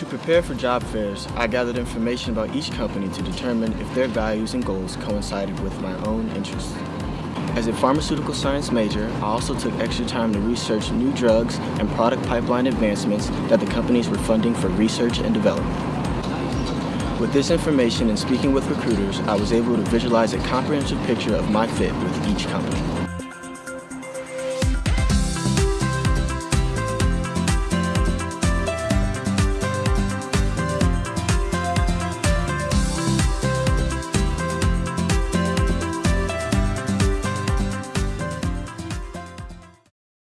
To prepare for job fairs, I gathered information about each company to determine if their values and goals coincided with my own interests. As a pharmaceutical science major, I also took extra time to research new drugs and product pipeline advancements that the companies were funding for research and development. With this information and speaking with recruiters, I was able to visualize a comprehensive picture of my fit with each company.